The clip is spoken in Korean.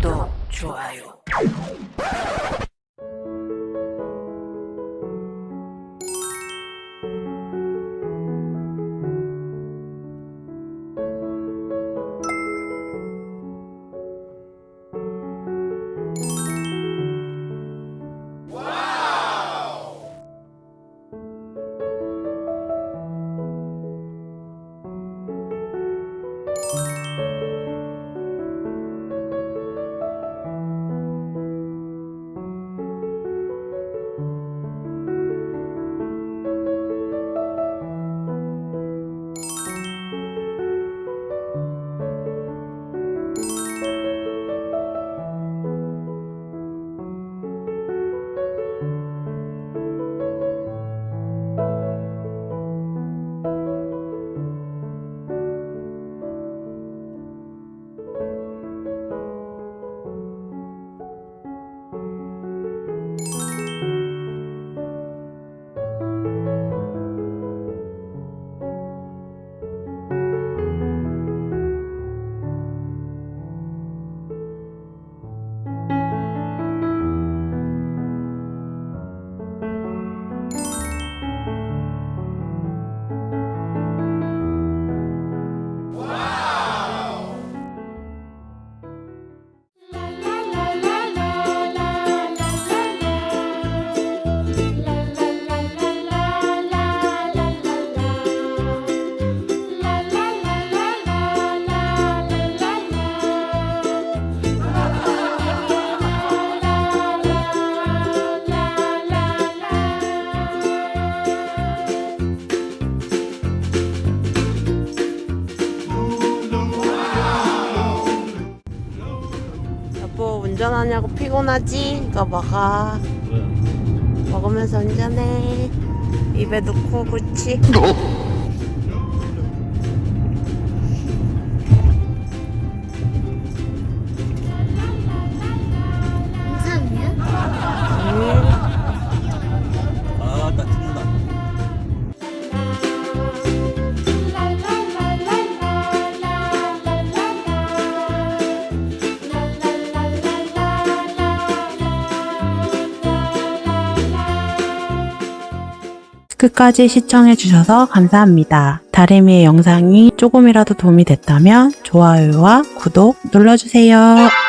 구독, 좋아요. 운전하냐고 피곤하지? 이거 먹어. 왜? 먹으면서 운전해. 입에 넣고 그렇 끝까지 시청해주셔서 감사합니다. 다리미의 영상이 조금이라도 도움이 됐다면 좋아요와 구독 눌러주세요.